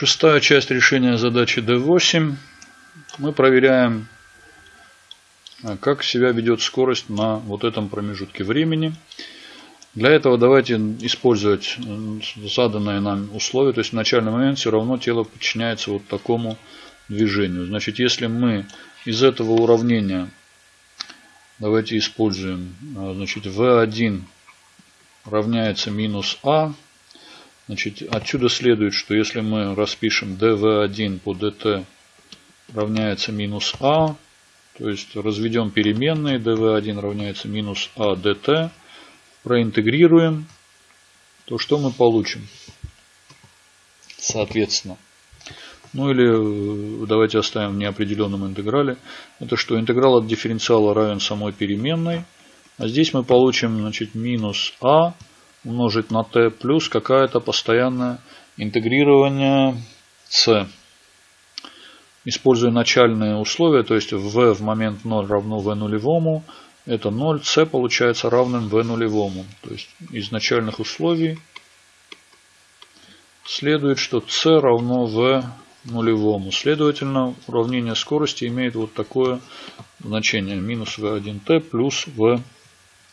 Шестая часть решения задачи D8. Мы проверяем, а, как себя ведет скорость на вот этом промежутке времени. Для этого давайте использовать заданные нам условия. То есть в начальный момент все равно тело подчиняется вот такому движению. Значит, если мы из этого уравнения давайте используем, а, значит, V1 равняется минус А. Значит, отсюда следует, что если мы распишем dv1 по dt равняется минус а, то есть разведем переменные, dv1 равняется минус а dt, проинтегрируем, то что мы получим? Соответственно. Ну или э, давайте оставим в неопределенном интеграле. Это что интеграл от дифференциала равен самой переменной. А здесь мы получим значит, минус а умножить на t плюс какая-то постоянное интегрирование c. Используя начальные условия, то есть v в момент 0 равно v нулевому, это 0, c получается равным v нулевому. То есть из начальных условий следует, что c равно v нулевому. Следовательно, уравнение скорости имеет вот такое значение. Минус v1t плюс v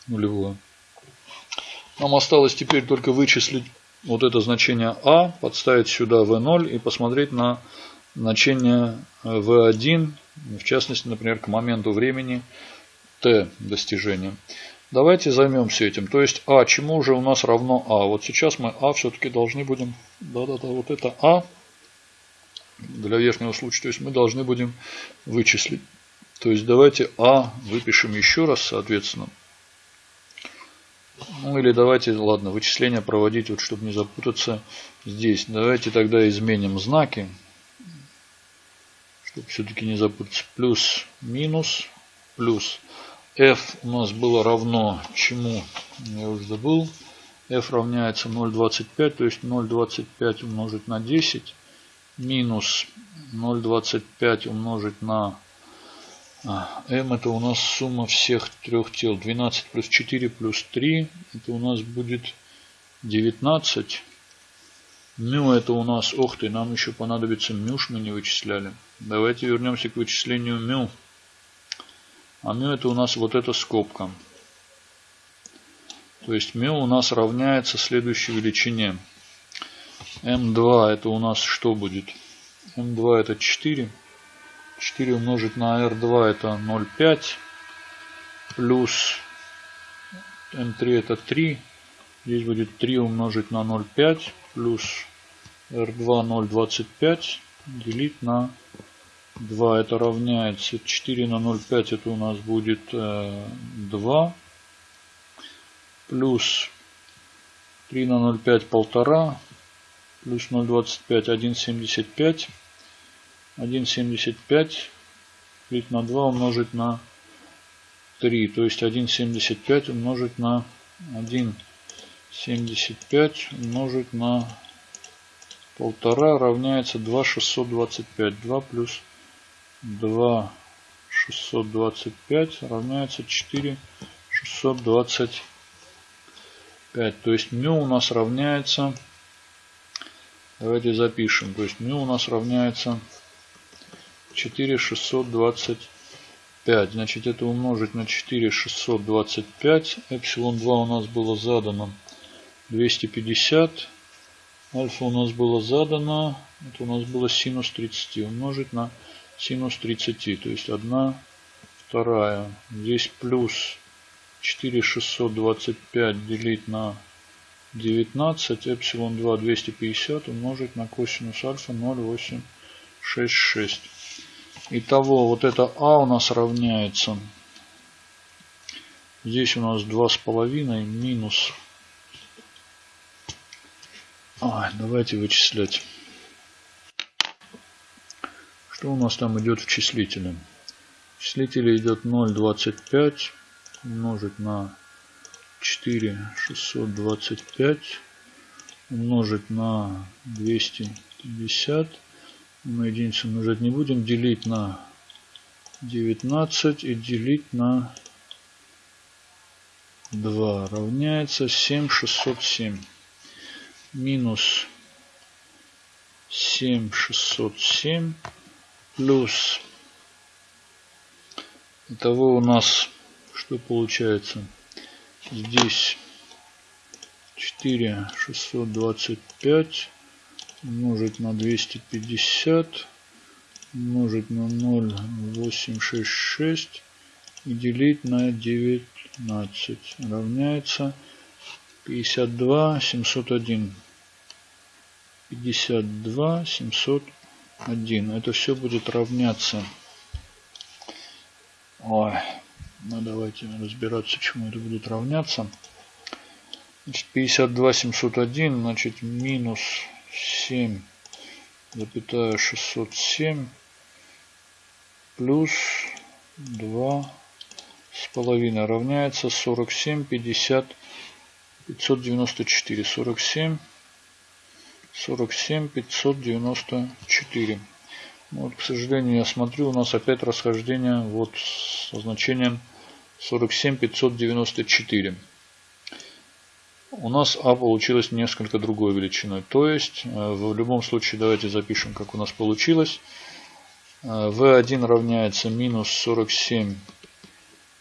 нулевое. Нам осталось теперь только вычислить вот это значение А, подставить сюда V0 и посмотреть на значение V1, в частности, например, к моменту времени T достижения. Давайте займемся этим. То есть А, чему же у нас равно А? Вот сейчас мы А все-таки должны будем, да-да-да, вот это А для верхнего случая, то есть мы должны будем вычислить. То есть давайте А выпишем еще раз, соответственно. Ну или давайте, ладно, вычисления проводить, вот чтобы не запутаться здесь. Давайте тогда изменим знаки, чтобы все-таки не запутаться. Плюс, минус, плюс. f у нас было равно чему, я уже забыл. f равняется 0,25, то есть 0,25 умножить на 10 минус 0,25 умножить на а, m это у нас сумма всех трех тел. 12 плюс 4 плюс 3. Это у нас будет 19. Мю это у нас, ох ты, нам еще понадобится мюш, мы не вычисляли. Давайте вернемся к вычислению мю. А мю это у нас вот эта скобка. То есть мю у нас равняется следующей величине. М2 это у нас что будет? М2 это 4. 4 умножить на R2 это 0,5 плюс M3 это 3. Здесь будет 3 умножить на 0,5 плюс R2 0,25 делить на 2. Это равняется 4 на 0,5 это у нас будет 2 плюс 3 на 0,5 полтора плюс 0,25 1,75 1,75 делить на 2 умножить на 3. То есть 1,75 умножить на 1,75 умножить на полтора равняется 2,625. 2 плюс 2,625 равняется 4,625. То есть мю у нас равняется, давайте запишем, то есть мю у нас равняется 4625. Значит, это умножить на 4625. Эпсилон 2 у нас было задано 250. Альфа у нас было задано. Это у нас было синус 30. Умножить на синус 30. То есть 1 вторая. Здесь плюс 4625 делить на 19. Эпсилон 2 250 умножить на косинус альфа 0,866. Итого вот это А у нас равняется. Здесь у нас два с половиной минус. А, давайте вычислять. Что у нас там идет в числителе? В числителе идет 0,25 умножить на 4,625 умножить на 250 мы единицу умножать не будем. Делить на 19 и делить на 2 равняется 7607. Минус 7607 плюс Итого у нас что получается? Здесь 4 625 умножить на 250 умножить на 0,866 и делить на 19 равняется 52 701 52 701 это все будет равняться. Ой, ну давайте разбираться, чему это будет равняться. Значит, 52 701, значит, минус 7, запятая 607, плюс 2 с половиной равняется 47, 50, 594, 47, 47, 594. Вот, к сожалению, я смотрю, у нас опять расхождение вот со значением 47594. У нас А получилось несколько другой величиной. То есть, э, в любом случае, давайте запишем, как у нас получилось. V1 э, равняется минус 47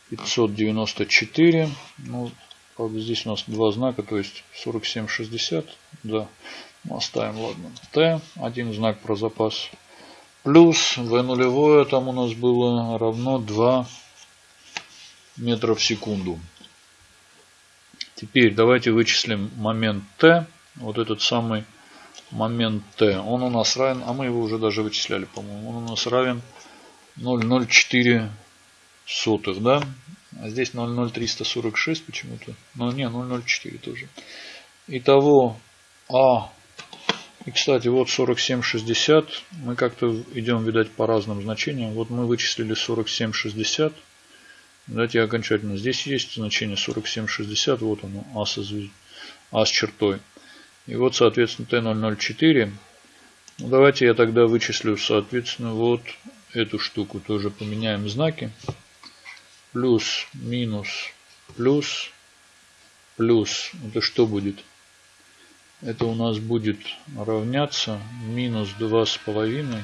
594. Ну, правда, здесь у нас два знака, то есть 4760. Да, ну, оставим, ладно. Т, один знак про запас плюс v нулевое там у нас было равно 2 метра в секунду. Теперь давайте вычислим момент t. Вот этот самый момент t. Он у нас равен, а мы его уже даже вычисляли, по-моему. Он у нас равен 0,04 сотых, да? А здесь 0,0346 почему-то. Ну, не, 0,04 тоже. Итого А и, кстати, вот 47,60. Мы как-то идем, видать, по разным значениям. Вот мы вычислили 47,60. Давайте окончательно. Здесь есть значение 47,60. Вот оно, А, со а с чертой. И вот, соответственно, Т004. Ну, давайте я тогда вычислю, соответственно, вот эту штуку. Тоже поменяем знаки. Плюс, минус, плюс, плюс. Это что будет? это у нас будет равняться минус два с половиной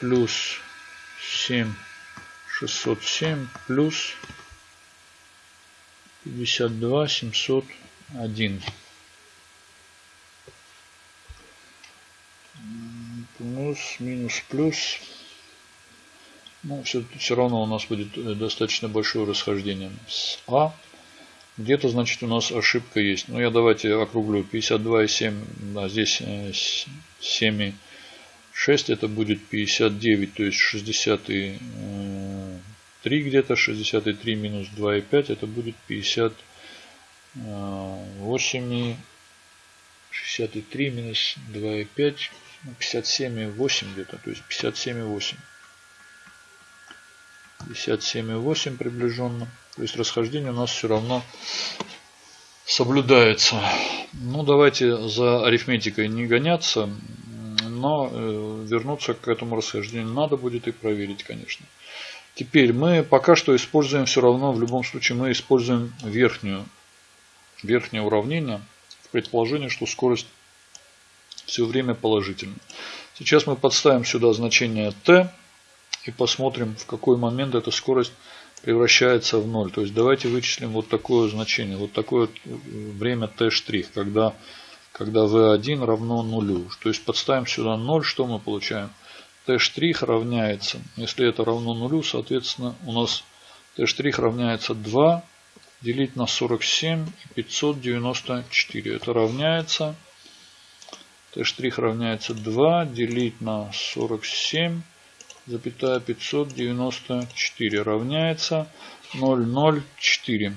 плюс семь шестьсот семь плюс пятьдесят два семьсот один плюс минус плюс ну все, все равно у нас будет э, достаточно большое расхождение с а где-то, значит, у нас ошибка есть. Ну, я давайте округлю. 52,7, да, здесь 7,6, э, это будет 59, то есть 63 где-то, 63 минус 2,5, это будет 58, 63 минус 2,5, 57,8 где-то, то есть 57,8. 57,8 приближенно. То есть расхождение у нас все равно соблюдается. Ну, давайте за арифметикой не гоняться, но э, вернуться к этому расхождению надо будет и проверить, конечно. Теперь мы пока что используем все равно, в любом случае мы используем верхнюю, верхнее уравнение в предположении, что скорость все время положительна. Сейчас мы подставим сюда значение t и посмотрим, в какой момент эта скорость превращается в ноль. То есть давайте вычислим вот такое значение, вот такое время t', когда, когда v1 равно нулю. То есть подставим сюда 0, что мы получаем? T' равняется, если это равно нулю, соответственно у нас t' равняется 2 делить на 47 и 594. Это равняется t' равняется 2 делить на 47 запятая 594 равняется 004.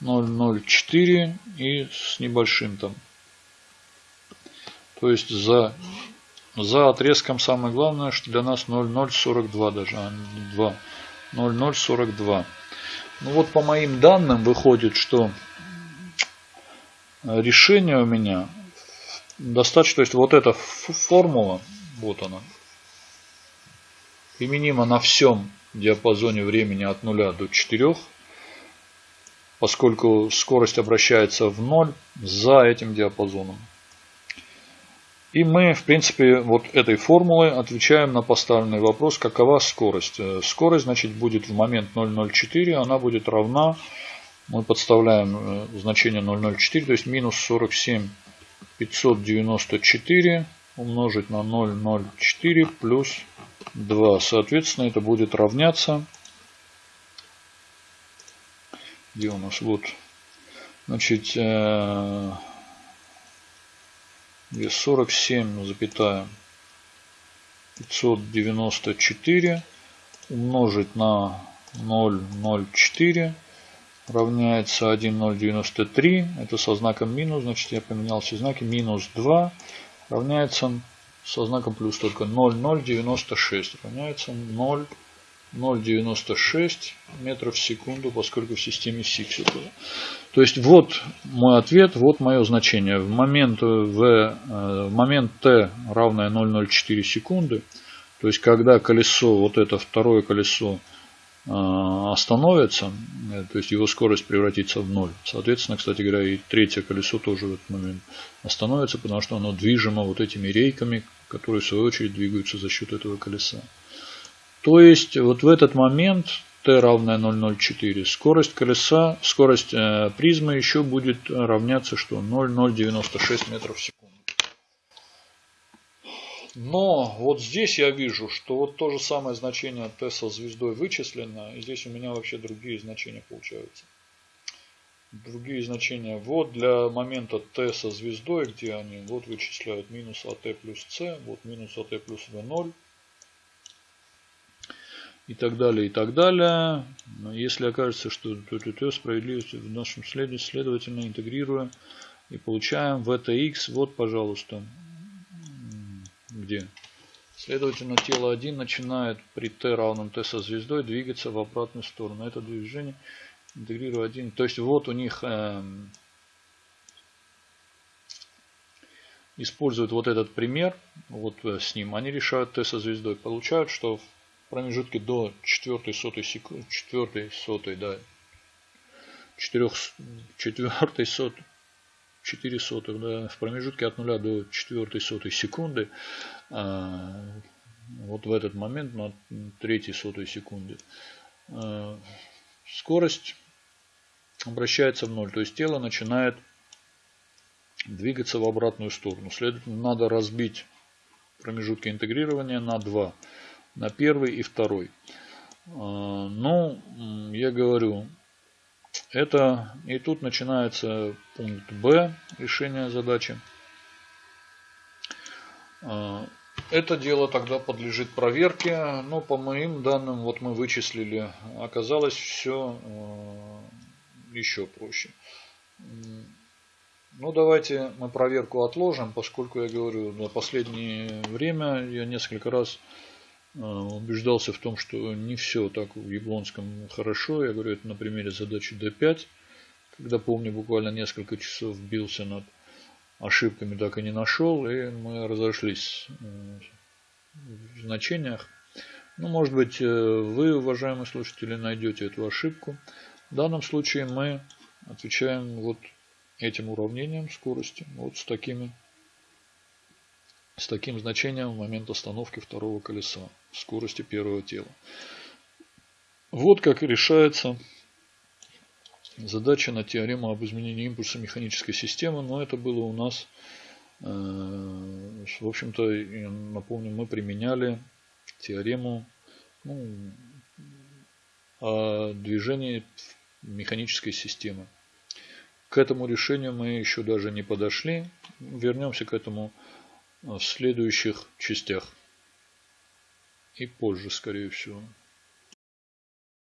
004 и с небольшим там. То есть за, за отрезком самое главное, что для нас 0042 даже, а не 2. 0042. Ну вот по моим данным выходит, что решение у меня достаточно, то есть вот эта формула, вот она, применима на всем диапазоне времени от 0 до 4, поскольку скорость обращается в 0 за этим диапазоном. И мы, в принципе, вот этой формулой отвечаем на поставленный вопрос, какова скорость. Э, скорость, значит, будет в момент 0,04, она будет равна, мы подставляем э, значение 0,04, то есть минус 47 594 умножить на 0,04 плюс 2. Соответственно, это будет равняться, где у нас, вот, значит, э, 47 запятая 594 умножить на 0,04 равняется 1,093. Это со знаком минус, значит я поменял все знаки. Минус 2 равняется со знаком плюс только 0,096 равняется 0. 0,96 метров в секунду, поскольку в системе SIX То есть вот мой ответ, вот мое значение. В момент, в, э, в момент t равное 0,04 секунды, то есть когда колесо, вот это второе колесо э, остановится, э, то есть его скорость превратится в ноль. Соответственно, кстати говоря, и третье колесо тоже в этот момент остановится, потому что оно движимо вот этими рейками, которые в свою очередь двигаются за счет этого колеса. То есть вот в этот момент t равное 0,04 скорость колеса, скорость э, призмы еще будет равняться что 0,096 метров в секунду. Но вот здесь я вижу, что вот то же самое значение t со звездой вычислено. И здесь у меня вообще другие значения получаются. Другие значения. Вот для момента t со звездой, где они вот вычисляют минус at плюс c, вот минус at плюс v0 и так далее, и так далее. Но если окажется, что ТТТ справедливость в нашем следе, следовательно, интегрируя и получаем VTX, вот, пожалуйста, где? Следовательно, тело 1 начинает при t равном t со звездой двигаться в обратную сторону. Это движение интегрируя 1. То есть вот у них э, используют вот этот пример, вот э, с ним. Они решают t со звездой. Получают, что промежутке до четвертой сотой секунды, четвертой сотой, да, четырех, четвертой сотой, 4 сотых, да, в промежутке от 0 до 4 сотой секунды, а, вот в этот момент на 3 сотой секунды, а, скорость обращается в ноль, то есть тело начинает двигаться в обратную сторону. Следовательно, надо разбить промежутки интегрирования на 2 на первый и второй. А, ну, я говорю, это и тут начинается пункт Б решения задачи. А, это дело тогда подлежит проверке, но по моим данным, вот мы вычислили, оказалось все а, еще проще. Ну, давайте мы проверку отложим, поскольку я говорю, на последнее время я несколько раз убеждался в том, что не все так в Яблонском хорошо. Я говорю это на примере задачи D5, когда, помню, буквально несколько часов бился над ошибками, так и не нашел, и мы разошлись э, в значениях. Ну, может быть, э, вы, уважаемые слушатели, найдете эту ошибку. В данном случае мы отвечаем вот этим уравнением скорости, вот с такими с таким значением в момент остановки второго колеса скорости первого тела. Вот как решается задача на теорему об изменении импульса механической системы, но это было у нас, э, в общем-то, напомню, мы применяли теорему ну, о движении механической системы. К этому решению мы еще даже не подошли. Вернемся к этому в следующих частях. И позже, скорее всего.